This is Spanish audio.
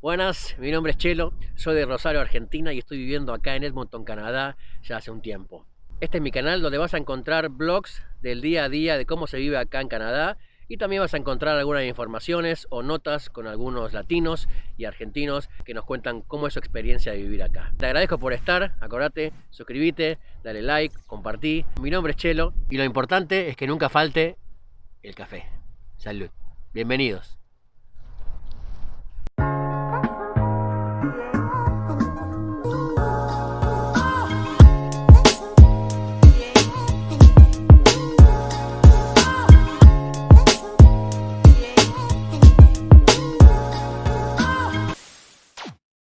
Buenas, mi nombre es Chelo, soy de Rosario, Argentina y estoy viviendo acá en Edmonton, Canadá ya hace un tiempo. Este es mi canal donde vas a encontrar blogs del día a día de cómo se vive acá en Canadá y también vas a encontrar algunas informaciones o notas con algunos latinos y argentinos que nos cuentan cómo es su experiencia de vivir acá. Te agradezco por estar, acordate, suscríbete, dale like, compartí. Mi nombre es Chelo y lo importante es que nunca falte el café. Salud. Bienvenidos.